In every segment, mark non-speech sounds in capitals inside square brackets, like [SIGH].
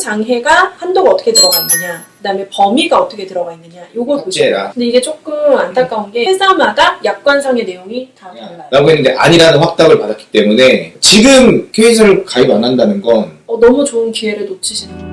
장해가 한도가 어떻게 들어가 있느냐 그 다음에 범위가 어떻게 들어가 있느냐 요걸 보셔야 돼요. 삭제라. 근데 이게 조금 안타까운 게 회사마다 약관상의 내용이 다 달라요. 라고 했는데 아니라는 확답을 받았기 때문에 지금 케이스를 가입 안 한다는 건 어, 너무 좋은 기회를 놓치시는 거죠.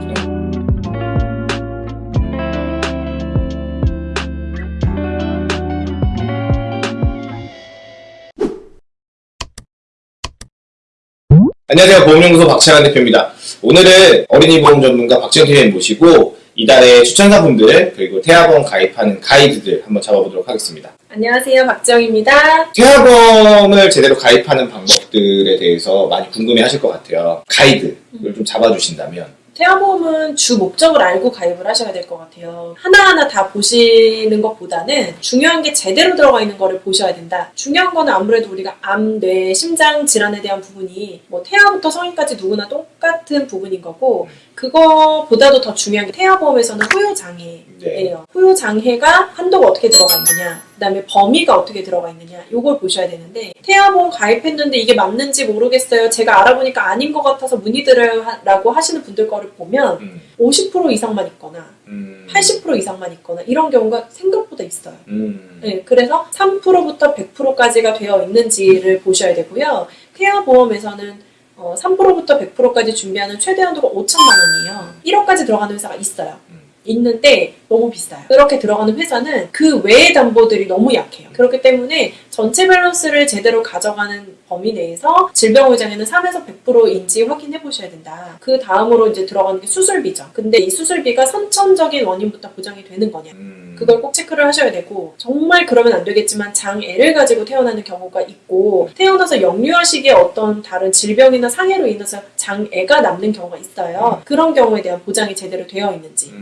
안녕하세요. 보험연구소 박채환 대표입니다. 오늘은 어린이 보험 전문가 박지현 팀장님 모시고 이달의 추천사분들 그리고 태아보험 가입하는 가이드들 한번 잡아보도록 하겠습니다. 안녕하세요. 박지영입니다. 태아보험을 제대로 가입하는 방법들에 대해서 많이 궁금해 하실 것 같아요. 가이드를 좀 잡아주신다면 태아보험은 주 목적을 알고 가입을 하셔야 될 것 같아요. 하나하나 다 보시는 것보다는 중요한 게 제대로 들어가 있는 거를 보셔야 된다. 중요한 거는 아무래도 우리가 암, 뇌, 심장 질환에 대한 부분이 뭐 태아부터 성인까지 누구나 똑같은 부분인 거고 그거보다도 더 중요한 게 태아보험에서는 후유장애 네. 예요. 후유 장해가 한도가 어떻게 들어가 있느냐, 그다음에 범위가 어떻게 들어가 있느냐, 요걸 보셔야 되는데 태아보험 가입했는데 이게 맞는지 모르겠어요. 제가 알아보니까 아닌 것 같아서 문의드려요라고 하시는 분들 거를 보면 음, 50% 이상만 있거나 음, 80% 이상만 있거나 이런 경우가 생각보다 있어요. 음, 네, 그래서 3%부터 100%까지가 되어 있는지를 보셔야 되고요. 태아보험에서는 어, 3%부터 100%까지 준비하는 최대 한도가 5천만 원이에요. 1억까지 들어가는 회사가 있어요. 음. 있는데 너무 비싸요. 그렇게 들어가는 회사는 그 외의 담보들이 너무 약해요. 그렇기 때문에 전체 밸런스를 제대로 가져가는 범위 내에서 질병의장에는 3에서 100%인지 확인해 보셔야 된다. 그 다음으로 이제 들어가는 게 수술비죠. 근데 이 수술비가 선천적인 원인부터 보장이 되는 거냐. 음. 그걸 꼭 체크를 하셔야 되고 정말 그러면 안 되겠지만 장애를 가지고 태어나는 경우가 있고 태어나서 영유아 시기에 어떤 다른 질병이나 상해로 인해서 장애가 남는 경우가 있어요. 그런 경우에 대한 보장이 제대로 되어 있는지.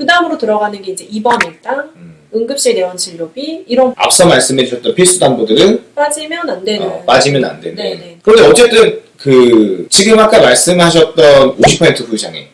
그 다음으로 들어가는 게 이제 입원 일당, 음. 응급실 내원 진료비 이런 앞서 말씀해 주셨던 필수 담보들은 빠지면 안 되는. 어, 빠지면 안 되는. 네네. 그런데 어쨌든 그 지금 아까 말씀하셨던 50% 후유장애, 네,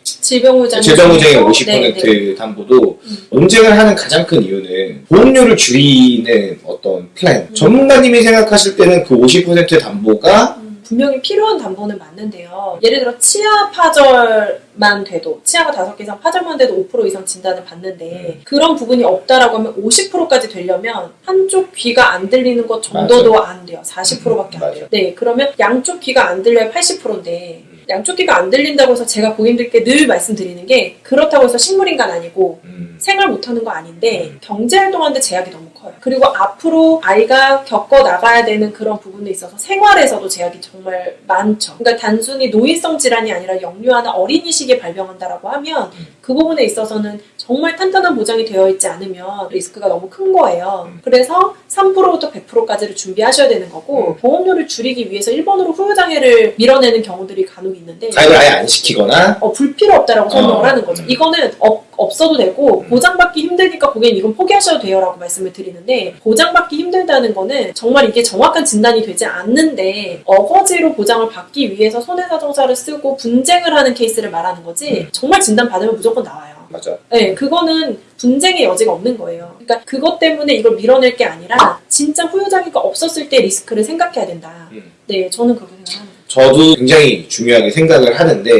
50% 담보도 음. 논쟁을 하는 가장 큰 이유는 보험료를 줄이는 어떤 플랜. 음. 전문가님이 생각하실 때는 그 50%의 담보가 음, 분명히 필요한 담보는 맞는데요. 예를 들어 치아 파절만 돼도 치아가 다섯 개 이상 파절만 돼도 5% 이상 진단을 받는데 음. 그런 부분이 없다라고 하면 50%까지 되려면 한쪽 귀가 안 들리는 것 정도도 안 돼요. 40%밖에 음, 안 돼요. 맞아요. 네, 그러면 양쪽 귀가 안 들려야 80%인데 음. 양쪽 귀가 안 들린다고 해서 제가 고객님들께 늘 말씀드리는 게 그렇다고 해서 식물인간 아니고 음, 생활 못하는 거 아닌데 음. 경제활동하는데 제약이 너무 커요. 그리고 앞으로 아이가 겪어 나가야 되는 그런 부분에 있어서 생활에서도 제약이 정말 많죠. 그러니까 단순히 노인성 질환이 아니라 영유아나 어린이 시기에 발병한다라고 하면 음. 그 부분에 있어서는 정말 탄탄한 보장이 되어 있지 않으면 리스크가 너무 큰 거예요. 음. 그래서 3%부터 100%까지를 준비하셔야 되는 거고 음. 보험료를 줄이기 위해서 1번으로 후유장애를 밀어내는 경우들이 간혹 있는데 가입을 아예 안 시키거나 어, 불필요 없다라고 설명을 어. 하는 거죠. 음. 이거는 없, 없어도 되고 음. 보장받기 힘드니까 고객님 이건 포기하셔도 돼요 라고 말씀을 드리는데 보장받기 힘들다는 거는 정말 이게 정확한 진단이 되지 않는데 어거지로 보장을 받기 위해서 손해사정사를 쓰고 분쟁을 하는 케이스를 말하는 거지 음. 정말 진단 받으면 무조건 나와요. 맞아. 네, 그거는 분쟁의 여지가 없는 거예요. 그러니까 그것 때문에 이걸 밀어낼 게 아니라 진짜 후유장애가 없었을 때 리스크를 생각해야 된다. 음. 네, 저는 그렇게 생각합니다. 저도 굉장히 중요하게 생각을 하는데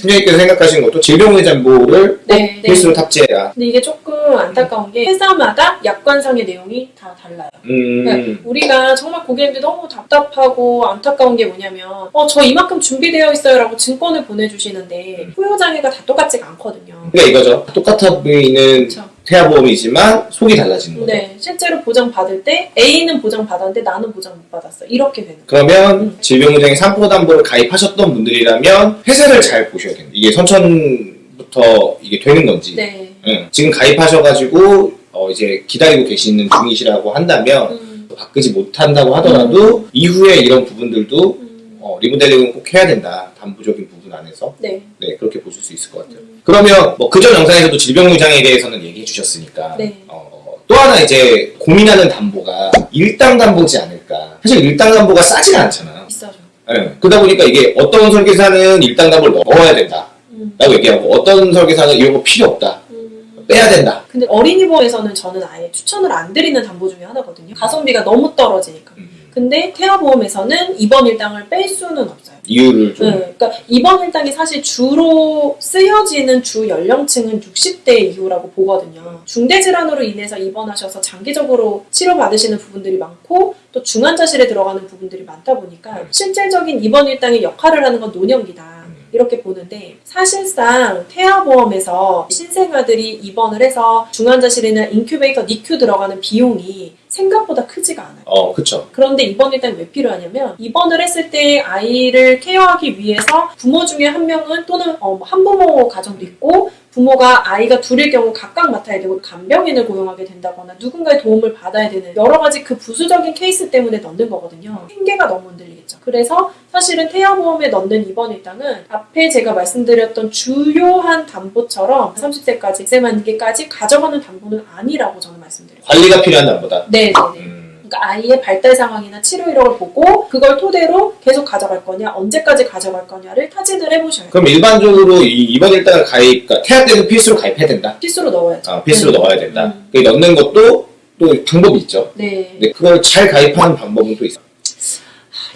팀장님께서 생각하시는 것도 질병의 잠보를 네, 네. 필수로 탑재해라. 근데 이게 조금 안타까운 게 회사마다 약관상의 내용이 다 달라요. 음, 네. 우리가 정말 고객님들 너무 답답하고 안타까운 게 뭐냐면 어 저 이만큼 준비되어 있어요 라고 증권을 보내주시는데 음. 후유장애가 다 똑같지가 않거든요. 그러니까 이거죠. 똑같아 보이는 그렇죠. 태아보험이지만 속이 달라지는 거죠. 네, 실제로 보장 받을 때 A는 보장 받았는데 나는 보장 못 받았어. 이렇게 되는. 거예요. 그러면 음. 질병보장의 3% 담보를 가입하셨던 분들이라면 회사를 잘 보셔야 됩니다. 이게 선천부터 이게 되는 건지. 네. 응. 지금 가입하셔가지고 어, 이제 기다리고 계시는 중이시라고 한다면 음, 바꾸지 못한다고 하더라도 이후에 이런 부분들도 음, 어, 리모델링은 꼭 해야 된다. 담보적인 부분 안에서. 네. 네, 그렇게 보실 수 있을 것 같아요. 음, 그러면 뭐 그전 영상에서도 질병무장에 대해서는 얘기해 주셨으니까 네. 어, 또 하나 이제 고민하는 담보가 일당 담보지 않을까. 사실 일당 담보가 싸지가 않잖아요. 비싸죠. 예. 그러다 보니까 이게 어떤 설계사는 일당 담보를 넣어야 된다. 음, 라고 얘기하고 어떤 설계사는 이런 거 필요 없다. 음. 빼야 된다. 근데 어린이보험에서는 저는 아예 추천을 안 드리는 담보 중에 하나거든요. 가성비가 너무 떨어지니까. 음. 근데 태아보험에서는 입원 일당을 뺄 수는 없어요. 이유를 좀 네, 그러니까 입원 일당이 사실 주로 쓰여지는 주 연령층은 60대 이후라고 보거든요. 중대 질환으로 인해서 입원하셔서 장기적으로 치료받으시는 부분들이 많고 또 중환자실에 들어가는 부분들이 많다 보니까 실질적인 입원 일당의 역할을 하는 건 노년기다. 이렇게 보는데 사실상 태아보험에서 신생아들이 입원을 해서 중환자실이나 인큐베이터, NICU 들어가는 비용이 생각보다 크지가 않아요. 어, 그쵸. 그런데 입원 일당 왜 필요하냐면 입원을 했을 때 아이를 care하기 위해서 부모 중에 한 명은 또는 어, 한부모 가정도 있고 부모가 아이가 둘일 경우 각각 맡아야 되고 간병인을 고용하게 된다거나 누군가의 도움을 받아야 되는 여러 가지 그 부수적인 케이스 때문에 넣는 거거든요. 생계가 너무 흔들리겠죠. 그래서 사실은 태아보험에 넣는 입원 일당은 앞에 제가 말씀드렸던 주요한 담보처럼 30세까지 세만기까지 가져가는 담보는 아니라고 저는 말씀드려요. 관리가 필요한 남보다. 네, 네, 네. 음, 그러니까 아이의 발달 상황이나 치료 이력을 보고 그걸 토대로 계속 가져갈 거냐, 언제까지 가져갈 거냐를 타진을 해보셔야 돼요. 그럼 일반적으로 이 입원 일당을 가입, 그러니까 태아 때도 필수로 가입해야 된다. 필수로 넣어야죠. 아, 필수로 네. 넣어야 된다. 음. 그 넣는 것도 또 방법이 있죠. 네. 근데 그걸 잘 가입하는 방법은 또 있어요.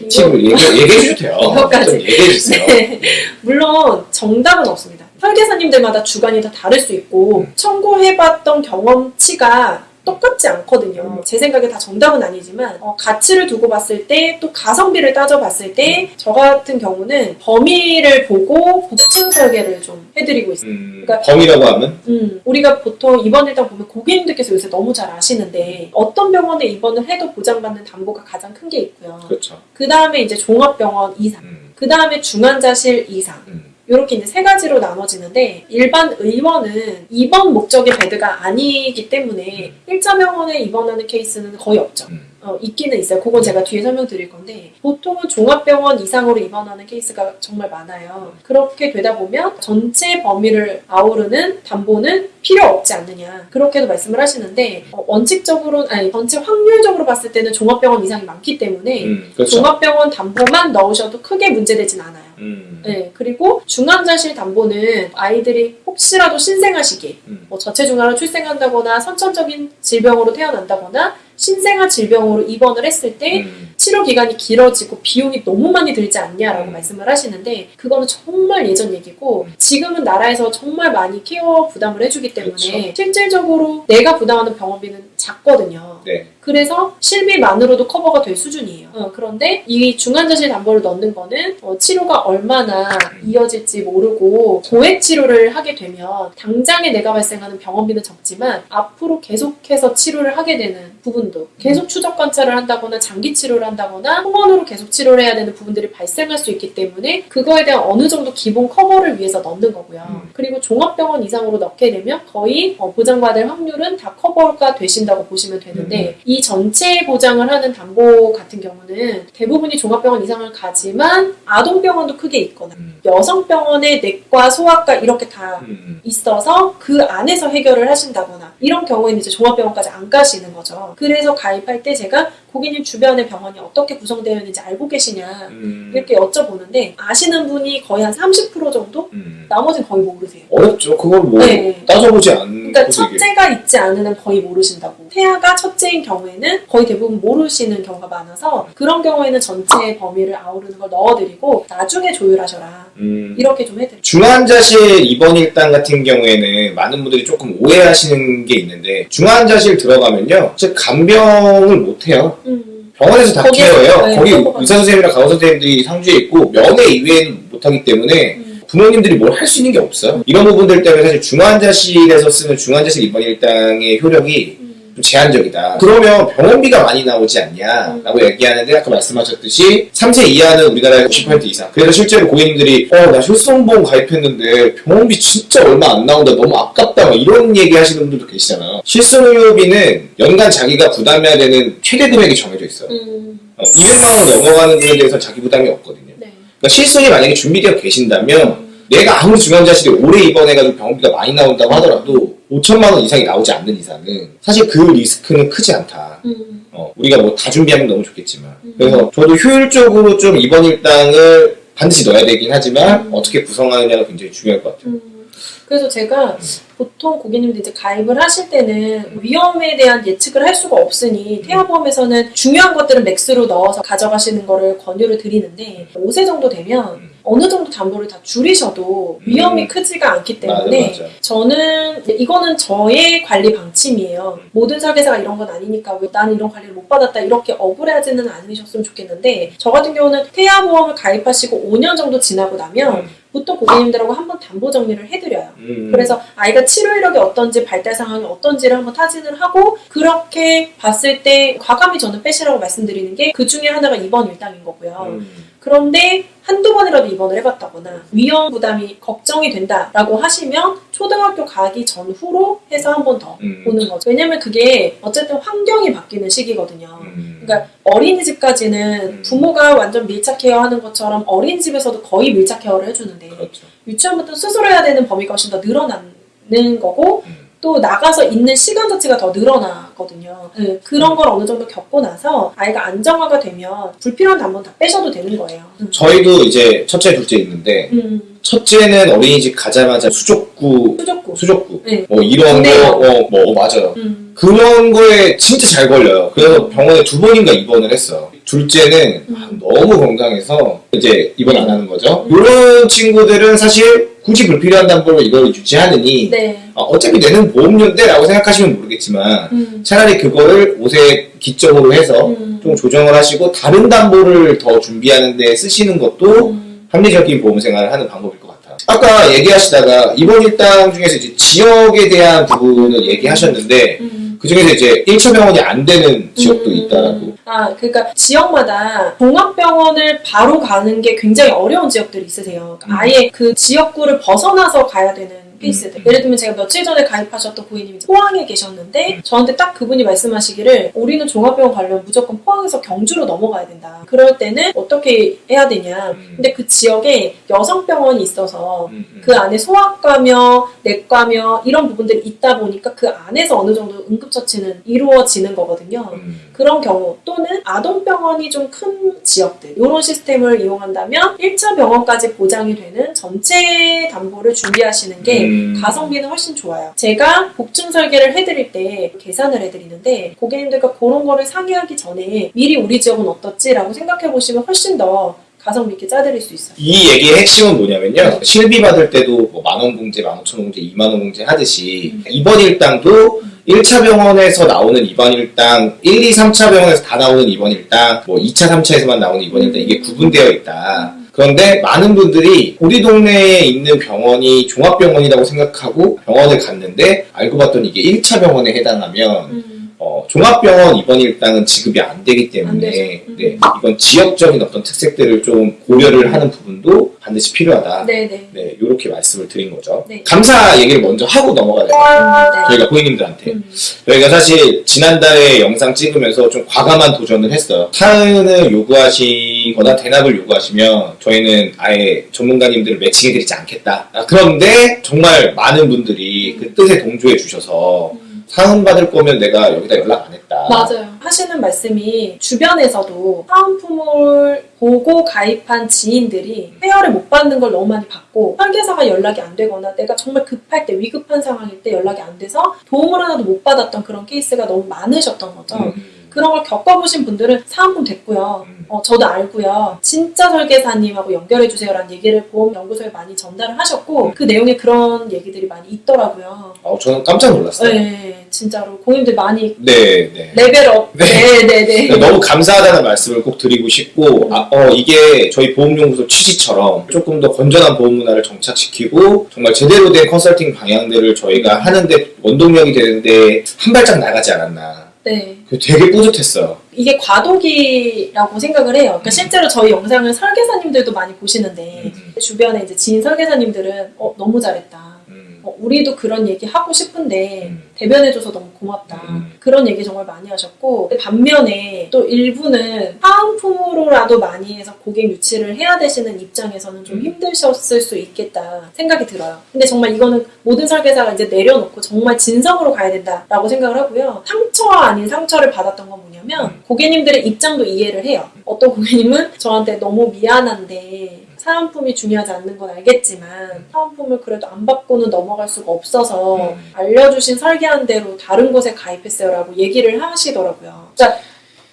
이거- 지금 얘기, 얘기해 주셔도 돼요. [LAUGHS] 이거까지. 좀 얘기해 주세요. 네. 물론 정답은 없습니다. 설계사님들마다 주관이 다 다를 수 있고 음. 청구해봤던 경험치가 똑같지 않거든요. 제 생각에 다 정답은 아니지만 어, 가치를 두고 봤을 때 또 가성비를 따져봤을 때 저 같은 경우는 범위를 보고 복층 설계를 좀 해드리고 있어요. 음, 그러니까- 범위라고 하면 음, 우리가 보통 입원 일당 보면 고객님들께서 요새 너무 잘 아시는데 어떤 병원에 입원을 해도 보장받는 담보가 가장 큰 게 있고요. 그렇죠. 그 다음에 이제 종합병원 이상, 음, 그 다음에 중환자실 이상. 음. 이렇게 이제 세 가지로 나눠지는데 일반 의원은 입원 목적의 bed가 아니기 때문에 일차 병원에 입원하는 케이스는 거의 없죠. 음. 어, 있기는 있어요. 그건 제가 뒤에 설명드릴 건데 보통은 종합병원 이상으로 입원하는 케이스가 정말 많아요. 그렇게 되다 보면 전체 범위를 아우르는 담보는 필요 없지 않느냐 그렇게도 말씀을 하시는데 어, 원칙적으로 아니 전체 확률적으로 봤을 때는 종합병원 이상이 많기 때문에 음, 그렇죠. 종합병원 담보만 넣으셔도 크게 문제되진 않아요. 음, 네, 그리고 중환자실 담보는 아이들이 혹시라도 신생아 시기, 음. 뭐 저체중아로 출생한다거나 선천적인 질병으로 태어난다거나 신생아 질병으로 입원을 했을 때 음. 치료 기간이 길어지고 비용이 너무 많이 들지 않냐라고 음. 말씀을 하시는데 그거는 정말 예전 얘기고 지금은 나라에서 정말 많이 케어 부담을 해주기 때문에 그렇죠. 실질적으로 내가 부담하는 병원비는 작거든요. 네. 그래서 실비만으로도 커버가 될 수준이에요. 어, 그런데 이 중환자실 담보를 넣는 거는 어, 치료가 얼마나 이어질지 모르고 고액 치료를 하게 되면 당장에 내가 발생하는 병원비는 적지만 앞으로 계속해서 치료를 하게 되는 부분도 계속 추적 관찰을 한다거나 장기 치료를 한다거나 통원으로 계속 치료를 해야 되는 부분들이 발생할 수 있기 때문에 그거에 대한 어느 정도 기본 커버를 위해서 넣는 거고요. 음. 그리고 종합병원 이상으로 넣게 되면 거의 어, 보장받을 확률은 다 커버가 되신다 고 보시면 되는데 이 전체 보장을 하는 담보 같은 경우는 대부분이 종합병원 이상을 가지만 아동병원도 크게 있거나 음. 여성병원의 내과, 소아과 이렇게 다 음. 있어서 그 안에서 해결을 하신다거나 이런 경우에는 이제 종합병원까지 안 가시는 거죠. 그래서 가입할 때 제가 고객님 주변의 병원이 어떻게 구성되어 있는지 알고 계시냐 음. 이렇게 여쭤보는데 아시는 분이 거의 한 30% 정도? 음. 나머지는 거의 모르세요. 어렵죠. 그걸 뭐 네. 따져보지 않는 그러니까 첫째가 있지 한 거의 모르신다고. 태아가 첫째인 경우에는 거의 대부분 모르시는 경우가 많아서 그런 경우에는 전체 범위를 아우르는 걸 넣어드리고 나중에 조율하셔라. 음. 이렇게 좀 해드릴게요. 중환자실 입원 일당 같은 경우에는 많은 분들이 조금 오해하시는 게 있는데 중환자실 들어가면요, 즉 간병을 못 해요. 음. 병원에서 다 케어해요. 네, 거기. 의사 선생님이랑 간호 선생님들이 상주에 있고 면회 이외에는 못 하기 때문에 음. 부모님들이 뭘 할 수 있는 게 없어요. 이런 부분들 때문에 사실 중환자실에서 쓰는 중환자실 입원 일당의 효력이 음. 좀 제한적이다. 그러면 병원비가 많이 나오지 않냐라고 얘기하는데 아까 말씀하셨듯이 3세 이하는 우리나라에 50% 이상. 그래서 실제로 고객님들이 어나 실손보험 가입했는데 병원비 진짜 얼마 안 나온다 너무 아깝다 막 이런 얘기 하시는 분들도 계시잖아요. 실손의료비는 연간 자기가 부담해야 되는 최대 금액이 정해져 있어요. 음. 어, 200만 원 넘어가는 금액에 대해서 자기 부담이 없거든요. 네. 그러니까 실손이 만약에 준비되어 계신다면 내가 아무리 중환자실에 오래 입원해가지고 병원비가 많이 나온다고 하더라도 5천만 원 이상이 나오지 않는 이상은 사실 그 리스크는 크지 않다. 음. 어, 우리가 뭐 다 준비하면 너무 좋겠지만 음. 그래서 저도 효율적으로 좀 입원 일당을 반드시 넣어야 되긴 하지만 음. 어떻게 구성하느냐가 굉장히 중요할 것 같아요. 음. 그래서 제가 보통 고객님들 이제 가입을 하실 때는 위험에 대한 예측을 할 수가 없으니 태아보험에서는 중요한 것들은 맥스로 넣어서 가져가시는 거를 권유를 드리는데 5세 정도 되면 음. 어느 정도 담보를 다 줄이셔도 위험이 음. 크지가 않기 맞아, 때문에 맞아. 저는 이거는 저의 관리 방침이에요. 모든 설계사가 이런 건 아니니까 왜 나는 이런 관리를 못 받았다 이렇게 억울해하지는 않으셨으면 좋겠는데 저 같은 경우는 태아보험을 가입하시고 5년 정도 지나고 나면 보통 고객님들하고 한번 담보 정리를 해드려요. 음. 그래서 아이가 치료 이력이 어떤지 발달 상황이 어떤지를 한번 타진을 하고 그렇게 봤을 때 과감히 저는 빼시라고 말씀드리는 게 그 중에 하나가 입원 일당인 거고요. 음. 그런데 한두 번이라도 입원을 해봤다거나 위험 부담이 걱정이 된다라고 하시면 초등학교 가기 전후로 해서 한 번더 음. 보는 거죠. 왜냐면 그게 어쨌든 환경이 바뀌는 시기거든요. 음. 그러니까 어린이집까지는 음. 부모가 완전 밀착 케어하는 것처럼 어린이집에서도 거의 밀착 케어를 해주는데 그렇죠. 유치원부터 스스로 해야 되는 범위가 훨씬 더 늘어나는 거고 음. 또 나가서 있는 시간 자체가 더 늘어나거든요. 네, 그런 걸 어느 정도 겪고 나서 아이가 안정화가 되면 불필요한 담보는 다 빼셔도 되는 거예요. 음. 저희도 이제 첫째, 둘째 있는데 음, 첫째는 어린이집 가자마자 수족구, 수족구. 수족구 네. 뭐 이런. 거, 어, 뭐 맞아요. 음, 그런 거에 진짜 잘 걸려요. 그래서 병원에 두 번인가 입원을 했어요. 둘째는 음. 아, 너무 건강해서 이제 입원 안 하는 거죠. 음. 이런 친구들은 사실 굳이 불필요한 담보로 이걸 유지하느니 네. 아, 어차피 내는 보험료인데 라고 생각하시면 모르겠지만 음, 차라리 그거를 옷에 기점으로 해서 음, 좀 조정을 하시고 다른 담보를 더 준비하는 데 쓰시는 것도 음, 합리적인 보험 생활을 하는 방법일 것 같아요. 아까 얘기하시다가 이번 일당 중에서 이제 지역에 대한 부분을 얘기하셨는데 음. 그 중에서 이제 1차 병원이 안 되는 지역도 음. 있다라고. 아, 그러니까 지역마다 종합병원을 바로 가는 게 굉장히 어려운 지역들이 있으세요. 그러니까 음. 아예 그 지역구를 벗어나서 가야 되는 케이스들. 음. 예를 들면 제가 며칠 전에 가입하셨던 고객님이 포항에 계셨는데 음. 저한테 딱 그분이 말씀하시기를 우리는 종합병원 가려면 무조건 포항에서 경주로 넘어가야 된다. 그럴 때는 어떻게 해야 되냐. 음. 근데 그 지역에 여성병원이 있어서 음, 음. 그 안에 소아과며 내과며 이런 부분들이 있다 보니까 그 안에서 어느 정도 응급처치는 이루어지는 거거든요. 음. 그런 경우 또는 아동병원이 좀 큰 지역들 이런 시스템을 이용한다면 1차 병원까지 보장이 되는 전체 담보를 준비하시는 게 음. 가성비는 훨씬 좋아요. 제가 복층 설계를 해드릴 때 계산을 해드리는데 고객님들과 그런 거를 상의하기 전에 미리 우리 지역은 어떻지라고 생각해 보시면 훨씬 더 가성비 있게 짜드릴 수 있어요. 이 얘기의 핵심은 뭐냐면요. 실비 받을 때도 뭐 만원 공제, 만 오천 원 공제, 이만 원 공제 하듯이 음. 입원 일당도 1차 병원에서 나오는 입원 일당, 1, 2, 3차 병원에서 다 나오는 입원 일당, 뭐 2차, 3차에서만 나오는 입원 일당 이게 구분되어 있다. 그런데 많은 분들이 우리 동네에 있는 병원이 종합병원이라고 생각하고 병원을 갔는데 알고 봤더니 이게 1차 병원에 해당하면 음. 어, 종합병원 입원 일당은 지급이 안 되기 안 때문에. 음. 네, 이건 지역적인 어떤 특색들을 좀 고려를 하는 부분도 반드시 필요하다. 네네. 네, 이렇게 말씀을 드린 거죠. 네. 감사 얘기를 먼저 하고 넘어가야 돼요. 음, 네. 저희가 고객님들한테. 음. 저희가 사실 지난달에 영상 찍으면서 좀 과감한 도전을 했어요. 사은을 요구하시거나 대납을 요구하시면 저희는 아예 전문가님들을 matching해드리지 않겠다. 아, 그런데 정말 많은 분들이 그 뜻에 동조해 주셔서 음. 사은 받을 거면 내가 여기다 연락 안 했다. 맞아요. 하시는 말씀이 주변에서도 사은품을 보고 가입한 지인들이 페어를 못 받는 걸 너무 많이 봤고 설계사가 연락이 안 되거나 내가 정말 급할 때 위급한 상황일 때 연락이 안 돼서 도움을 하나도 못 받았던 그런 케이스가 너무 많으셨던 거죠. 음. 그런 걸 겪어보신 분들은 사은품 됐고요. 음. 어, 저도 알고요. 진짜 설계사님하고 연결해주세요 라는 얘기를 보험연구소에 많이 전달을 하셨고 그 내용에 그런 얘기들이 많이 있더라고요. 어, 저는 깜짝 놀랐어요. 네, 진짜로 고객님들 많이 네, 네. 레벨업. 네. 네, 네, 네. 너무 감사하다는 말씀을 꼭 드리고 싶고, 아, 어, 이게 저희 보험연구소 취지처럼 조금 더 건전한 보험 문화를 정착시키고, 정말 제대로 된 컨설팅 방향들을 저희가 하는데 원동력이 되는데 한 발짝 나가지 않았나. 네. 그 되게 뿌듯했어요. 이게 과도기라고 생각을 해요. 그러니까 실제로 저희 영상을 설계사님들도 많이 보시는데 음, 주변에 이제 지인 설계사님들은 어, 너무 잘했다. 음, 어, 우리도 그런 얘기 하고 싶은데 음. 대변해줘서 너무 고맙다. 음. 그런 얘기 정말 많이 하셨고 반면에 또 일부는 사은품으로라도 많이 해서 고객 유치를 해야 되시는 입장에서는 좀 음. 힘드셨을 수 있겠다 생각이 들어요. 근데 정말 이거는 모든 설계사가 이제 내려놓고 정말 진성으로 가야 된다라고 생각을 하고요. 상처와 아닌 상처를 받았던 건 뭐냐면 음. 고객님들의 입장도 이해를 해요. 어떤 고객님은 저한테 너무 미안한데 사은품이 중요하지 않는 건 알겠지만 사은품을 그래도 안 받고는 넘어갈 수가 없어서 음. 알려주신 설계한 대로 다른 곳에 가입했어요 라고 얘기를 하시더라고요. 자,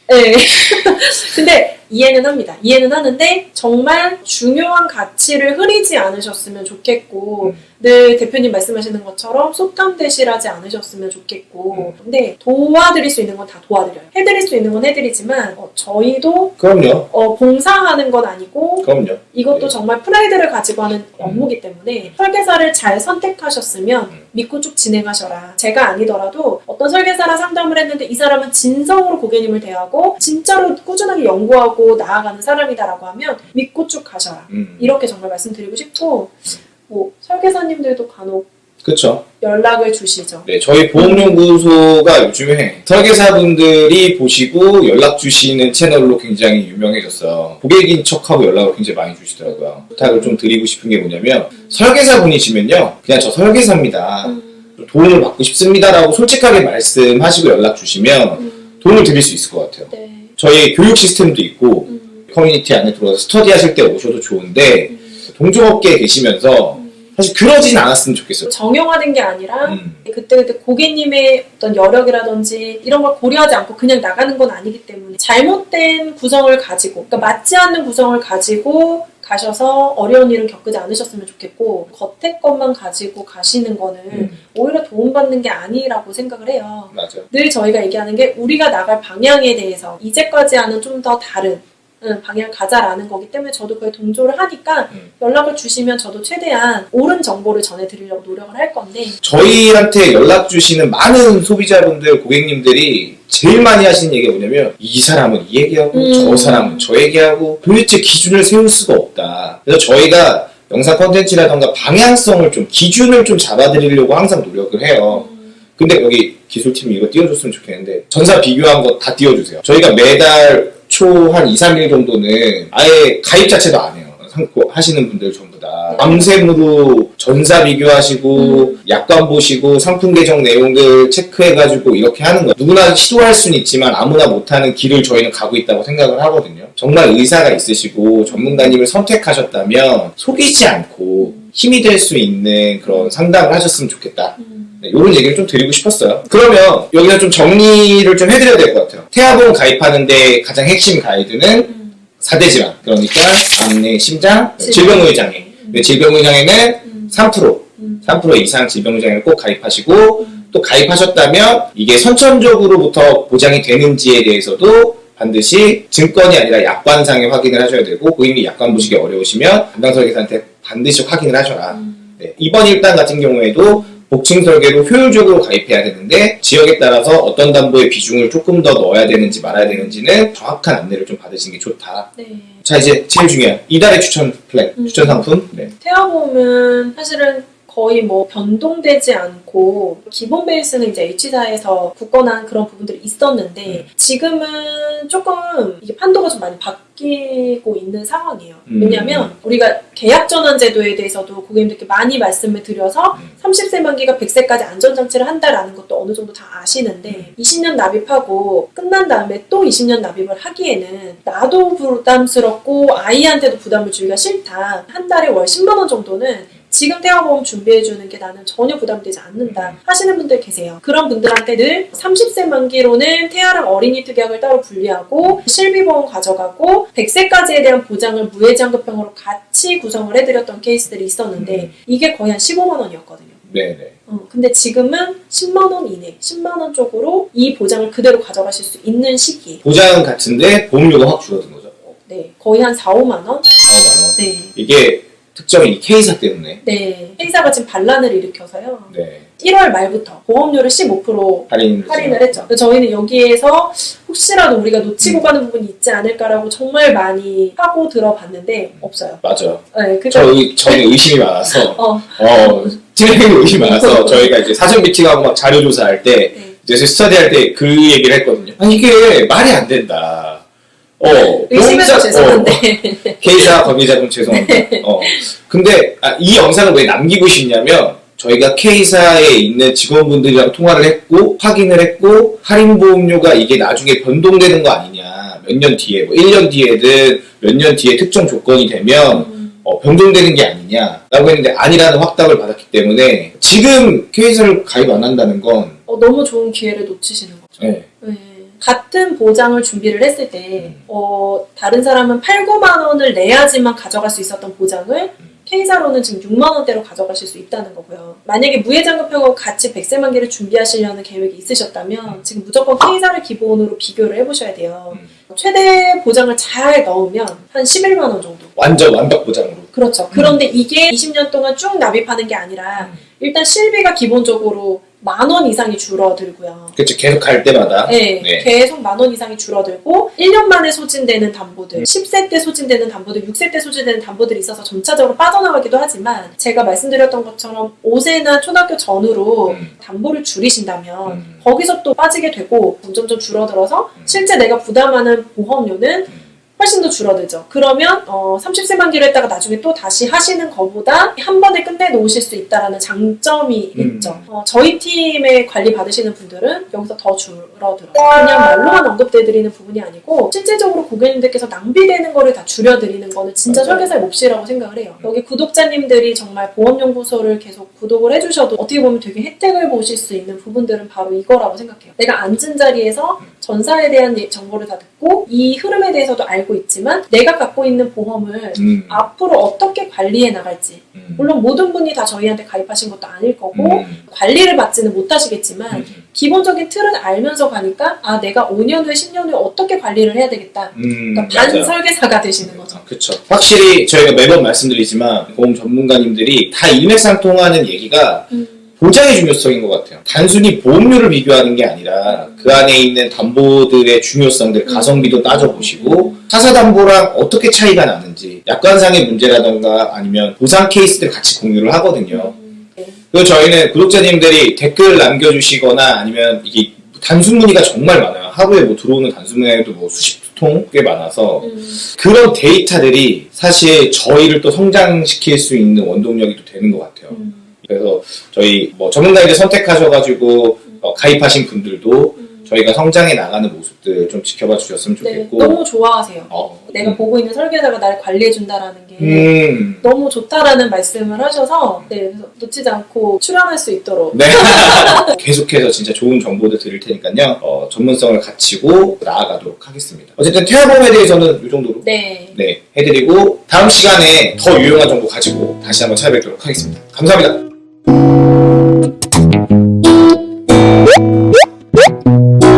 네. [LAUGHS] 근데 이해는 합니다. 이해는 하는데 정말 중요한 가치를 흐리지 않으셨으면 좋겠고 음. 늘 대표님 말씀하시는 것처럼 속담 대실하지 않으셨으면 좋겠고 근데 도와드릴 수 있는 건 다 도와드려요. 해드릴 수 있는 건 해드리지만 어, 저희도 그럼요. 어, 봉사하는 건 아니고 그럼요. 이것도 네. 정말 프라이드를 가지고 하는 업무기 때문에 설계사를 잘 선택하셨으면 음. 믿고 쭉 진행하셔라. 제가 아니더라도 어떤 설계사랑 상담을 했는데 이 사람은 진성으로 고객님을 대하고 진짜로 꾸준하게 연구하고 나아가는 사람이다라고 하면 믿고 쭉 가셔라. 음. 이렇게 정말 말씀드리고 싶고 뭐 설계사님들도 간혹 그쵸. 연락을 주시죠. 네, 저희 보험연구소가 요즘에 설계사분들이 보시고 연락 주시는 채널로 굉장히 유명해졌어요. 고객인 척하고 연락을 굉장히 많이 주시더라고요. 부탁을 좀 드리고 싶은 게 뭐냐면 설계사분이시면요, 그냥 저 설계사입니다. 음, 도움을 받고 싶습니다라고 솔직하게 말씀하시고 연락 주시면 음, 도움을 드릴 수 있을 것 같아요. 네. 저희 교육 시스템도 있고 음, 커뮤니티 안에 들어와서 스터디 하실 때 오셔도 좋은데 음, 동종업계에 계시면서 음. 사실 그러진 않았으면 좋겠어요. 정형화된 게 아니라 음. 그때 그때 고객님의 어떤 여력이라든지 이런 걸 고려하지 않고 그냥 나가는 건 아니기 때문에 잘못된 구성을 가지고 그러니까 맞지 않는 구성을 가지고 가셔서 어려운 일은 겪지 않으셨으면 좋겠고 겉에 것만 가지고 가시는 거는 음. 오히려 도움받는 게 아니라고 생각을 해요. 맞아요. 늘 저희가 얘기하는 게 우리가 나갈 방향에 대해서 이제까지와는 좀 더 다른 응, 방향을 가자라는 거기 때문에 저도 그에 동조를 하니까 음. 연락을 주시면 저도 최대한 옳은 정보를 전해드리려고 노력을 할 건데 저희한테 연락 주시는 많은 소비자분들, 고객님들이 제일 많이 하시는 얘기가 뭐냐면 이 사람은 이 얘기하고 음. 저 사람은 저 얘기하고 도대체 기준을 세울 수가 없다. 그래서 저희가 영상 컨텐츠라던가 방향성을 좀 기준을 좀 잡아드리려고 항상 노력을 해요. 음, 근데 여기 기술팀이 이거 띄워줬으면 좋겠는데 전사 비교한 거 다 띄워주세요. 저희가 매달 초 한 2, 3일 정도는 아예 가입 자체도 안 해요. 하시는 분들 전부 다 네. 밤샘으로 전사 비교하시고 음. 약관 보시고 상품 계정 내용들 체크해가지고 이렇게 하는 거예요. 누구나 시도할 수는 있지만 아무나 못하는 길을 저희는 가고 있다고 생각을 하거든요. 정말 의사가 있으시고 전문가님을 선택하셨다면 속이지 않고 힘이 될 수 있는 그런 상담을 하셨으면 좋겠다. 음. 네, 이런 얘기를 좀 드리고 싶었어요. 그러면 여기서 좀 정리를 좀 해드려야 될 것 같아요. 태아보험 가입하는데 가장 핵심 가이드는 음. 4대 질환. 그러니까 암, 내, 심장, 질병. 질병의장애. 음. 네, 질병의 장애는 음. 3%, 음. 3% 이상 질병의 장애를 꼭 가입하시고 음. 또 가입하셨다면 이게 선천적으로부터 보장이 되는지에 대해서도 반드시 증권이 아니라 약관상의 확인을 하셔야 되고 고객님이 약관 보시기 어려우시면 담당 설계사한테 반드시 확인을 하셔라. 음. 네, 이번 일단 같은 경우에도 복층 설계로 효율적으로 가입해야 되는데 지역에 따라서 어떤 담보의 비중을 조금 더 넣어야 되는지 말아야 되는지는 정확한 안내를 좀 받으시는 게 좋다. 네. 자 이제 제일 중요한 이달의 추천 플랜, 음. 추천 상품. 네. 태아보험은 사실은 거의 뭐 변동되지 않고 기본 베이스는 이제 H사에서 굳건한 그런 부분들이 있었는데 음. 지금은 조금 이게 판도가 좀 많이 바뀌고 있는 상황이에요. 음. 왜냐하면 우리가 계약 전환 제도에 대해서도 고객님들께 많이 말씀을 드려서 음. 30세 만기가 100세까지 안전장치를 한다라는 것도 어느 정도 다 아시는데 20년 납입하고 끝난 다음에 또 20년 납입을 하기에는 나도 부담스럽고 아이한테도 부담을 주기가 싫다. 한 달에 월 10만 원 정도는 지금 태아보험 준비해주는 게 나는 전혀 부담되지 않는다 하시는 분들 계세요. 그런 분들한테 늘 30세 만기로는 태아랑 어린이 특약을 따로 분리하고 실비보험 가져가고 100세까지에 대한 보장을 무해지환급형으로 같이 구성을 해드렸던 케이스들이 있었는데 음. 이게 거의 한 15만 원이었거든요. 네네. 어, 근데 지금은 10만 원 이내, 10만 원 쪽으로 이 보장을 그대로 가져가실 수 있는 시기에 보장은 같은데 보험료가 확 줄어든 거죠. 네, 거의 한 4, 5만 원? 4만 원. 네. 이게 특정인 이 K사 때문에. 네. 회사가 지금 반란을 일으켜서요. 네. 1월 말부터 보험료를 15% 할인. 할인을 했죠. 그래서 저희는 여기에서 혹시라도 우리가 놓치고 가는 부분이 있지 않을까라고 정말 많이 하고 들어봤는데 없어요. 맞아요. 네, 그러니까 저희 저희는 의심이 많아서 [LAUGHS] 어, 어 팀장님 의심이 많아서 저희가 이제 사전 미팅하고 막 자료 조사할 때 네. 이제 스터디할 때 그 얘기를 했거든요. 아 이게 말이 안 된다. 어, 의심해서 죄송한데. 어, K사 관계자분 죄송합니다. 어, 근데 아, 이 영상을 왜 남기고 싶냐면 저희가 K사에 있는 직원분들이랑 통화를 했고 확인을 했고 할인 보험료가 이게 나중에 변동되는 거 아니냐 몇 년 뒤에 뭐 1년 뒤에든 몇 년 뒤에 특정 조건이 되면 음, 어, 변동되는 게 아니냐 라고 했는데 아니라는 확답을 받았기 때문에 지금 K사를 가입 안 한다는 건 어, 너무 좋은 기회를 놓치시는 거죠. 네. 네. 같은 보장을 준비를 했을 때, 음. 어, 다른 사람은 8, 9만 원을 내야지만 가져갈 수 있었던 보장을 음. K사로는 지금 6만 원대로 가져가실 수 있다는 거고요. 만약에 무해장급형하고 같이 백세만기를 준비하시려는 계획이 있으셨다면 지금 무조건 K사를 기본으로 비교를 해보셔야 돼요. 음. 최대 보장을 잘 넣으면 한 11만 원 정도. 완전 완벽 보장으로 그렇죠. 그런데 이게 20년 동안 쭉 납입하는 게 아니라 음. 일단 실비가 기본적으로 만 원 이상이 줄어들고요. 그치 계속 갈 때마다 네, 네. 계속 만 원 이상이 줄어들고 1년 만에 소진되는 담보들, 10세 때 소진되는 담보들, 6세 때 소진되는 담보들이 있어서 점차적으로 빠져나가기도 하지만 제가 말씀드렸던 것처럼 5세나 초등학교 전후로 음. 담보를 줄이신다면 음. 거기서 또 빠지게 되고 점점점 줄어들어서 음. 실제 내가 부담하는 보험료는 음. 훨씬 더 줄어들죠. 그러면 어, 30세 만기로 했다가 나중에 또 다시 하시는 것보다 한 번에 끝내 놓으실 수 있다라는 장점이 음. 있죠. 어, 저희 팀에 관리 받으시는 분들은 여기서 더 줄어들어요. 그냥 말로만 언급돼드리는 부분이 아니고 실제적으로 고객님들께서 낭비되는 거를 다 줄여드리는 거는 진짜 맞아요. 설계사의 몫이라고 생각을 해요. 여기 구독자님들이 정말 보험연구소를 계속 구독을 해주셔도 어떻게 보면 되게 혜택을 보실 수 있는 부분들은 바로 이거라고 생각해요. 내가 앉은 자리에서 전사에 대한 예- 정보를 다 듣고 이 흐름에 대해서도 알고 있지만 내가 갖고 있는 보험을 음. 앞으로 어떻게 관리해 나갈지 음. 물론 모든 분이 다 저희한테 가입하신 것도 아닐 거고 음. 관리를 받지는 못하시겠지만 음. 기본적인 틀은 알면서 가니까 아 내가 5년 후에 10년 후에 어떻게 관리를 해야 되겠다 음. 그러니까 반 맞아요. 설계사가 되시는 거죠 아, 그쵸. 확실히 저희가 매번 말씀드리지만 보험 전문가님들이 다 일맥상통하는 얘기가 음, 보장의 중요성인 것 같아요. 단순히 보험료를 비교하는 게 아니라 그 안에 있는 담보들의 중요성들 가성비도 따져보시고 사사담보랑 어떻게 차이가 나는지 약관상의 문제라던가 아니면 보상 케이스들 같이 공유를 하거든요. 그리고 저희는 구독자님들이 댓글 남겨주시거나 아니면 이게 단순 문의가 정말 많아요. 하루에 뭐 들어오는 단순 문의도 뭐 수십 통 꽤 많아서 음, 그런 데이터들이 사실 저희를 또 성장시킬 수 있는 원동력이 또 되는 것 같아요. 음, 그래서 저희 뭐 전문가이들 선택하셔가지고 어, 가입하신 분들도 음. 저희가 성장해 나가는 모습들 좀 지켜봐 주셨으면 네, 좋겠고 너무 좋아하세요 어, 내가 음, 보고 있는 설계사가 나를 관리해 준다라는 게 음. 너무 좋다라는 말씀을 하셔서 네, 놓치지 않고 출연할 수 있도록 네. [LAUGHS] 계속해서 진짜 좋은 정보들 드릴 테니까요. 어, 전문성을 갖추고 나아가도록 하겠습니다. 어쨌든 태아보험에 대해서는 이 정도로 네. 네, 해드리고 다음 시간에 더 유용한 정보 가지고 다시 한번 찾아뵙도록 하겠습니다. 감사합니다. Woo!